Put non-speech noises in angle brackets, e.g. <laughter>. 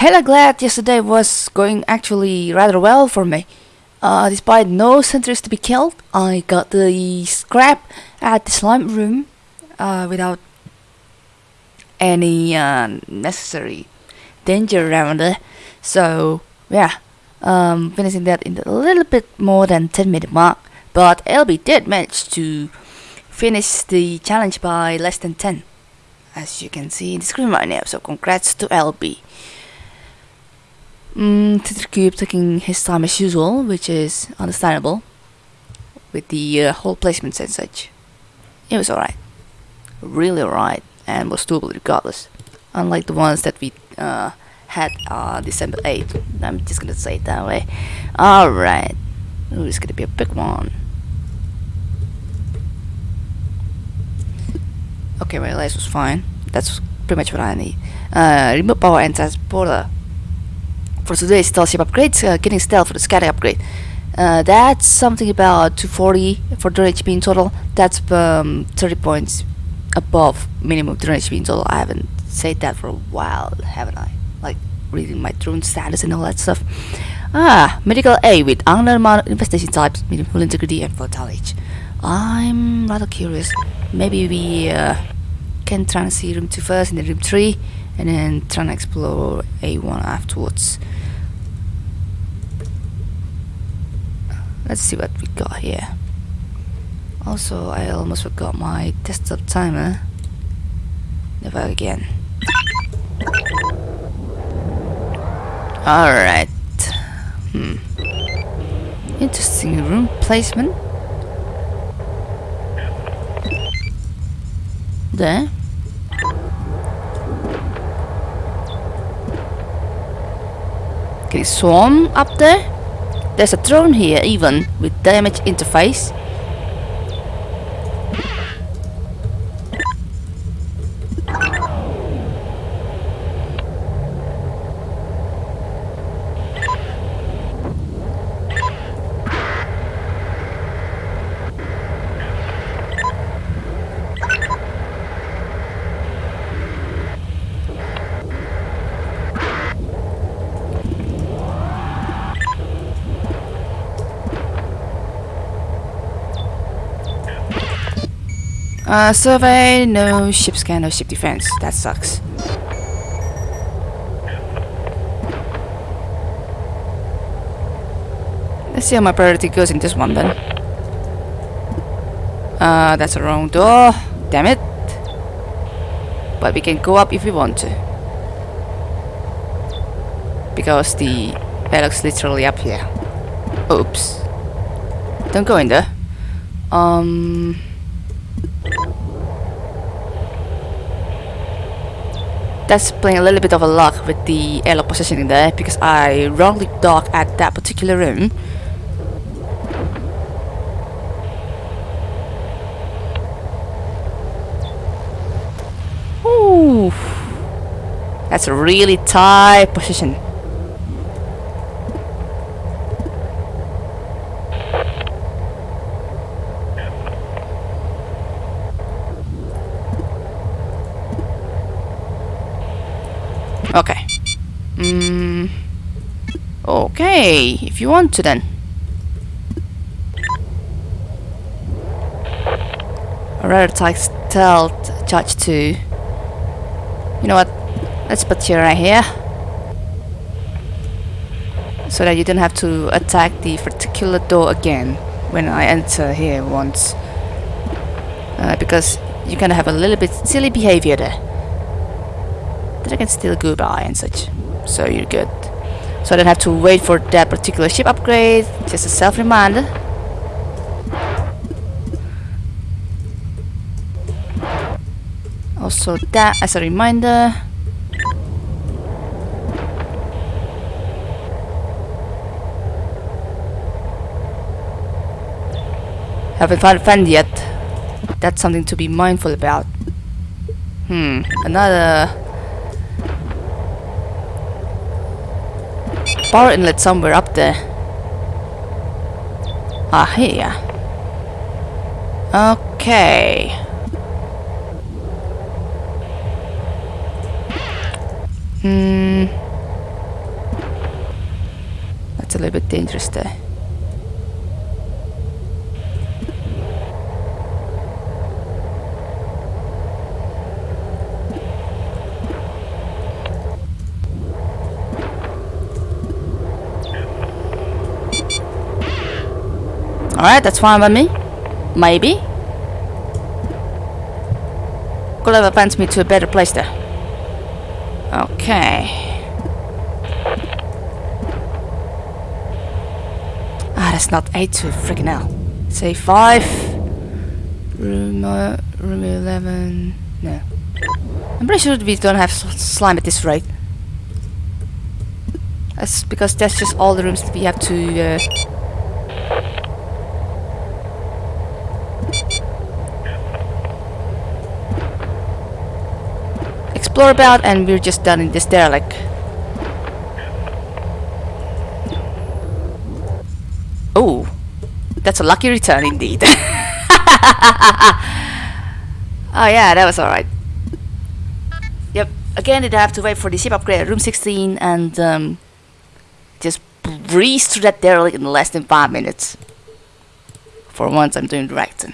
hella glad yesterday was going actually rather well for me. Uh, despite no sentries to be killed, I got the scrap at the slime room uh, without any uh, necessary danger around it. So yeah, um, finishing that in a little bit more than 10 minute mark. But LB did manage to finish the challenge by less than 10, as you can see in the screen right now. So congrats to LB. Mm, Cube taking his time as usual, which is understandable with the uh, whole placements and such. It was alright, really alright, and was doable regardless. Unlike the ones that we uh, had uh, December 8th. I'm just gonna say it that way. Alright, Ooh, it's gonna be a big one. Okay, my last was fine. That's pretty much what I need. Uh, remote power and transporter for today's stealth ship upgrades, uh, getting stealth for the scatter upgrade. Uh, that's something about 240 for 3 HP in total. That's um, 30 points above minimum 3 HP in total. I haven't said that for a while, haven't I? Like reading my drone status and all that stuff. Ah, medical A with unknown infestation types, minimal integrity and vitality. I'm rather curious. Maybe we uh, can try see room 2 first and then room 3 and then try and explore A1 afterwards. Let's see what we got here. Also, I almost forgot my desktop timer. Never again. Alright. Hmm. Interesting room placement. There. Okay, swarm um, up there. There's a drone here even with damage interface. Uh, survey, no ship scan, no ship defense. That sucks. Let's see how my priority goes in this one then. Uh, that's a wrong door. Damn it. But we can go up if we want to. Because the paddock's literally up here. Oops. Don't go in there. Um... that's playing a little bit of a luck with the airlock positioning there because I wrongly docked at that particular room. Ooh, that's a really tight position. Okay. Mm, okay, if you want to then. I'd rather take stealth charge 2. You know what? Let's put you right here. So that you don't have to attack the particular door again when I enter here once. Uh, because you kind of have a little bit silly behavior there but I can still go by and such. So you're good. So I don't have to wait for that particular ship upgrade. Just a self-reminder. Also that as a reminder. Haven't found a friend yet. That's something to be mindful about. Hmm, another power inlet somewhere up there. Ah, here. Okay. Hmm. That's a little bit dangerous there. Alright, that's fine by me. Maybe. Could have advanced me to a better place there. Okay. Ah, that's not 8 to freaking hell. Say 5. Room, uh, room 11. No. I'm pretty sure we don't have slime at this rate. That's because that's just all the rooms that we have to. Uh, explore about, and we're just done in this derelict. Oh, that's a lucky return indeed. <laughs> oh yeah, that was alright. Yep. Again, did I have to wait for the ship upgrade at room 16 and um, just breeze through that derelict in less than five minutes. For once, I'm doing it right.